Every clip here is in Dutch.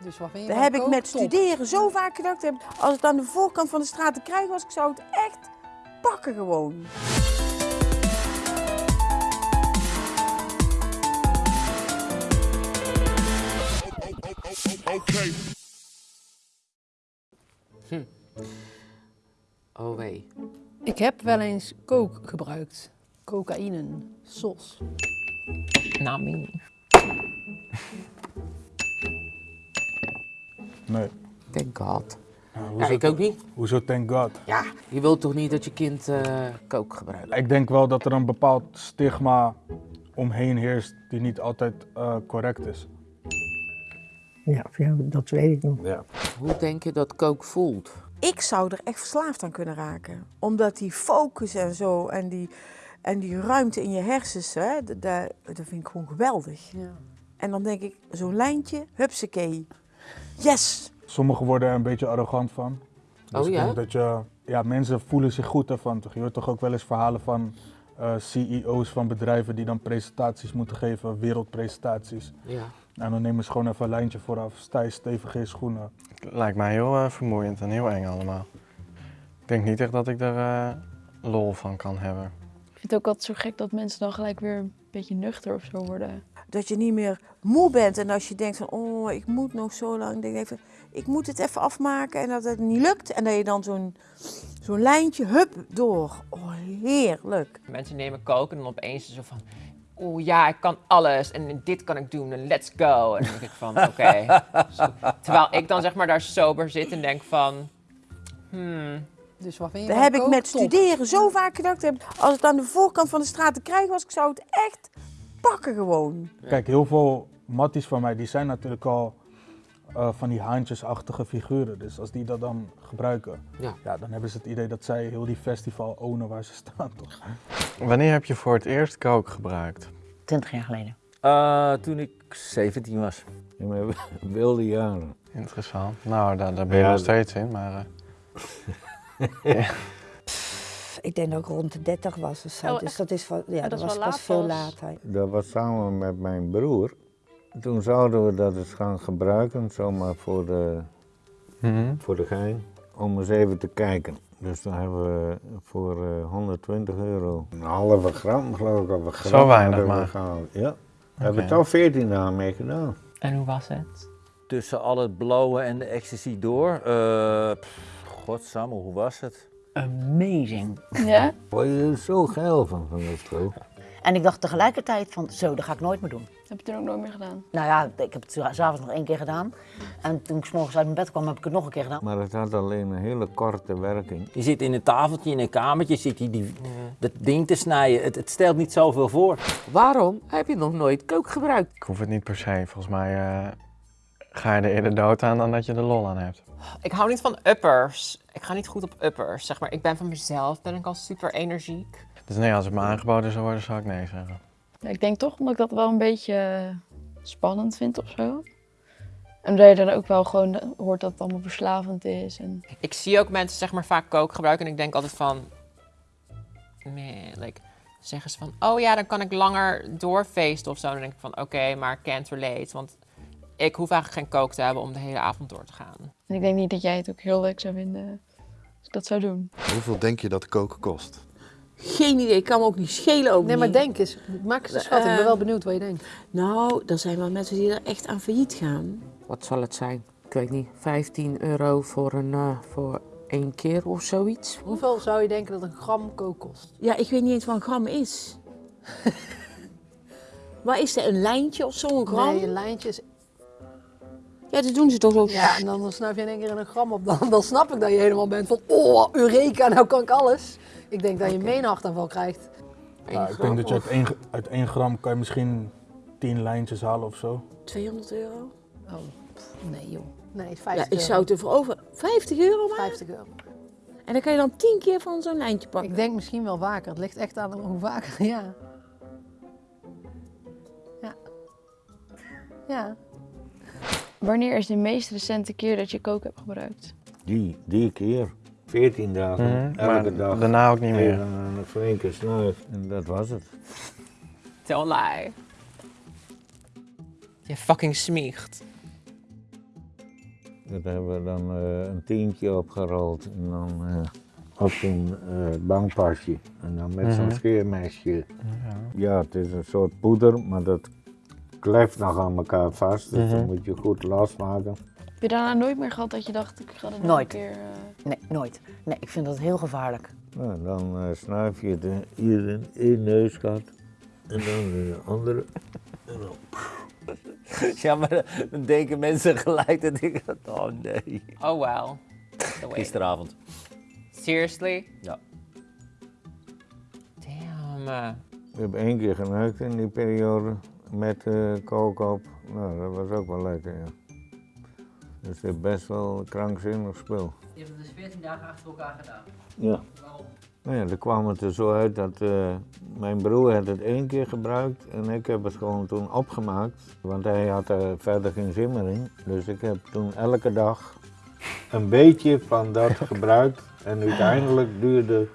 Dus wat vind je Dat van heb ik met Top. studeren zo vaak gedacht. heb, Als het aan de voorkant van de straat te krijgen was, ik zou het echt pakken gewoon. Oh wee. Ik heb wel eens kook gebruikt. Cocaïne, sos. Nami. Nee. Thank God. Ja, Ja, hoezo, ik ook niet. hoezo thank God? Ja, je wilt toch niet dat je kind eh kook gebruikt? Ik denk wel dat er een bepaald stigma omheen heerst die niet altijd eh, correct is. Ja, ja, dat weet ik nog. Ja. Hoe denk je dat kook voelt? Ik zou er echt verslaafd aan kunnen raken. Omdat die focus en zo en die, en die ruimte in je hersens, hè, dat, dat dat vind ik gewoon geweldig. Ja. En dan denk ik, zo'n lijntje, hupsakee. Yes! Sommigen worden er een beetje arrogant van. Dus Oh ik ja? denk dat je, ja, mensen voelen zich goed ervan. Toch? Je hoort toch ook wel eens verhalen van eh, CEO's van bedrijven die dan presentaties moeten geven, wereldpresentaties. Ja. En dan nemen ze gewoon even een lijntje vooraf, stijf, stevige schoenen. Lijkt mij heel eh, vermoeiend en heel eng allemaal. Ik denk niet echt dat ik er eh, lol van kan hebben. Ik vind het ook altijd zo gek dat mensen dan gelijk weer een beetje nuchter of zo worden. Dat je niet meer moe bent en als je denkt van, oh, ik moet nog zo lang. Denk ik even, ik moet het even afmaken en dat het niet lukt. En dat je dan zo'n zo'n lijntje, hup, door. Oh, heerlijk. Mensen nemen koken en dan opeens zo van... Oeh ja, ik kan alles en dit kan ik doen en let's go. En dan denk ik van, oké. Zo- Terwijl ik dan zeg maar daar sober zit en denk van... Hmm, Dus wat vind je Dat van heb ik met Top. studeren zo vaak gedacht. heb, Als het aan de voorkant van de straat te krijgen was, ik zou het echt pakken gewoon. Kijk, heel veel matties van mij, die zijn natuurlijk al eh, van die haantjesachtige figuren. Dus als die dat dan gebruiken, Ja. ja, dan hebben ze het idee dat zij heel die festival ownen waar ze staan, toch? Wanneer heb je voor het eerst kook gebruikt? 20 jaar geleden. Eh, toen ik 17 was. In mijn wilde jaren. Interessant. Nou, daar, daar ben je Ja, nog steeds in, maar... eh, Ik denk dat ik rond de 30 was of zo. Oh, dus dat is, van, ja, dat dat is was pas laat veel later. Dat was samen met mijn broer. Toen zouden we dat eens gaan gebruiken, zomaar voor de, mhm. voor de gein, om eens even te kijken. Dus dan hebben we voor eh, 120 euro een halve gram, geloof ik, of een gram Zo weinig hebben we maar. gehaald. Ja, we hebben Oké. toch 14 dagen mee gedaan. en hoe was het? Tussen al het blauwe en de ecstasy door. eh pff, godsamme, hoe was het? Amazing. Ja? Word je er zo geil van, van dat spul? En ik dacht tegelijkertijd van, zo, dat ga ik nooit meer doen. Heb je toen ook nooit meer gedaan? Nou ja, ik heb het s'avonds nog één keer gedaan. En toen ik 's morgens uit mijn bed kwam, heb ik het nog een keer gedaan. Maar het had alleen een hele korte werking. Je zit in een tafeltje in een kamertje, zit je die, dat ding te snijden. Het, het stelt niet zoveel voor. Waarom heb je nog nooit kook gebruikt? Ik hoef het niet per se. Volgens mij eh, ga je er eerder dood aan dan dat je er lol aan hebt. Ik hou niet van uppers. Ik ga niet goed op uppers. Zeg maar, ik ben van mezelf, ben ik al super energiek. Dus nee, als het me aangeboden zou worden, zou ik nee zeggen. Ja, ik denk toch omdat ik dat wel een beetje eh, spannend vind of zo. En dat je dan ook wel gewoon hoort dat het allemaal verslavend is. En... Ik zie ook mensen zeg maar vaak kook gebruiken en ik denk altijd van... Man, like, zeggen ze van, oh ja, dan kan ik langer doorfeesten of zo. Dan denk ik van, oké, maar can't relate. Want ik hoef eigenlijk geen kook te hebben om de hele avond door te gaan. en ik denk niet dat jij het ook heel leuk zou vinden als ik dat zou doen. Hoeveel denk je dat koken kost? Geen idee, ik kan me ook niet schelen ook Nee, maar denk eens. Maak eens een schatting. Ik ben wel benieuwd wat je denkt. Nou, er zijn wel mensen die er echt aan failliet gaan. Wat zal het zijn? Ik weet niet, 15 euro voor, een, eh, voor één keer of zoiets? Hoeveel zou je denken dat een gram kook kost? Ja, ik weet niet eens wat een gram is. maar is er een lijntje of zo, een gram? Nee, een lijntje is... Ja, dat doen ze toch zo. Ja, en dan snuif je in één keer een gram op. Dan, dan snap ik dat je helemaal bent van... Oh, Eureka, nou kan ik alles. Ik denk dat je een hartaanval krijgt. Nou, ik denk dat je uit één, uit één gram kan je misschien 10 lijntjes halen of zo. 200 euro? Oh, pff, nee joh. Nee, 50 Ja, ik euro. zou het ervoor over. 50 euro maar? 50 euro. En dan kan je dan 10 keer van zo'n lijntje pakken. Ik denk misschien wel vaker. Het ligt echt aan hoe vaker. Ja. Ja. Ja. Wanneer is de meest recente keer dat je kook hebt gebruikt? Die, die keer. 14 dagen, Mhm, elke maar dag. daarna ook niet meer. Even een flinke snuif. En dat was het. Don't lie. Je fucking smiegt. Dat hebben we dan eh, een tientje opgerold en dan eh, op zo'n eh, bankpasje. En dan met zo'n Mhm. scheermesje. Ja. Ja, het is een soort poeder, maar dat kleft nog aan elkaar vast. Dus Mhm. dan moet je goed losmaken. Heb je daarna nooit meer gehad dat je dacht, ik ga er nog Nooit. een keer... eh, Nee, nooit. Nee, ik vind dat heel gevaarlijk. Nou, dan eh, snuif je het in- hier in één neusgat en dan in de andere. En dan Ja, maar dan denken mensen gelijk dat ik... Oh nee. Oh way. Gisteravond. Seriously? Ja. Damn. eh. Ik heb één keer geneukt in die periode met eh op. Nou, dat was ook wel lekker, ja. Dus het is best wel krankzinnig spul. Je hebt het dus 14 dagen achter elkaar gedaan. Ja. Waarom? Nou ja, dan kwam het er zo uit dat eh, mijn broer had het één keer gebruikt en ik heb het gewoon toen opgemaakt. Want hij had er verder geen zin meer in. Dus ik heb toen elke dag een beetje van dat gebruikt. En uiteindelijk duurde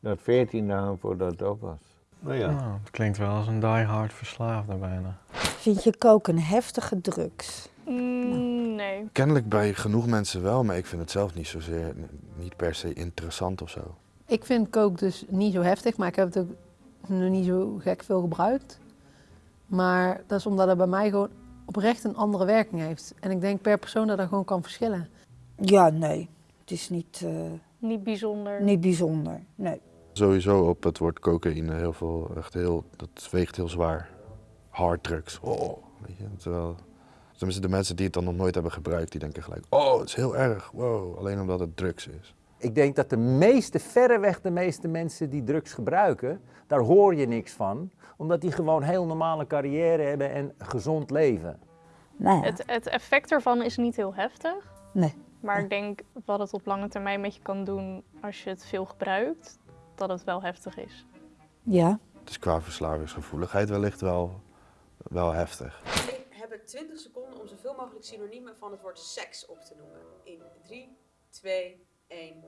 dat 14 dagen voordat het op was. Nou ja. Nou, het klinkt wel als een diehard verslaafde bijna. Vind je koken heftige drugs? Mm, nee. Kennelijk bij genoeg mensen wel, maar ik vind het zelf niet zozeer, niet per se interessant of zo. Ik vind kook dus niet zo heftig, maar ik heb het ook nog niet zo gek veel gebruikt. Maar dat is omdat het bij mij gewoon oprecht een andere werking heeft. En ik denk per persoon dat dat gewoon kan verschillen. Ja, nee. Het is niet, eh, Niet bijzonder. niet bijzonder. Nee. Sowieso op het woord cocaïne heel veel, echt heel, dat weegt heel zwaar. Harddrugs, oh, weet je. Terwijl, tenminste de mensen die het dan nog nooit hebben gebruikt, die denken gelijk, oh, het is heel erg, wow, alleen omdat het drugs is. Ik denk dat de meeste, verreweg de meeste mensen die drugs gebruiken, daar hoor je niks van. Omdat die gewoon heel normale carrière hebben en gezond leven. Nou ja. Het, het effect ervan is niet heel heftig. Nee. Maar ik denk wat het op lange termijn met je kan doen als je het veel gebruikt, dat het wel heftig is. Ja. Het is qua verslavingsgevoeligheid wellicht wel, wel heftig. Jullie hebben 20 seconden om zoveel mogelijk synoniemen van het woord seks op te noemen. In 3, 2, 1.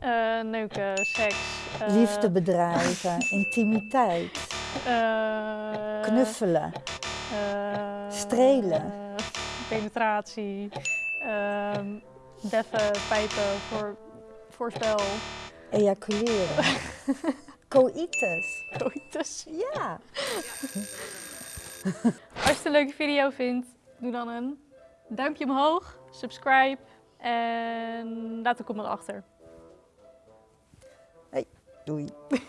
Eh, neuken, seks. eh, Liefde bedrijven, intimiteit, eh, knuffelen, eh, strelen. penetratie. ehm deffen, pijpen, voor, voorspel. Ejaculeren, coitus. Coitus. Ja. Als je het een leuke video vindt, doe dan een duimpje omhoog, subscribe en laat een comment achter. Hey, doei.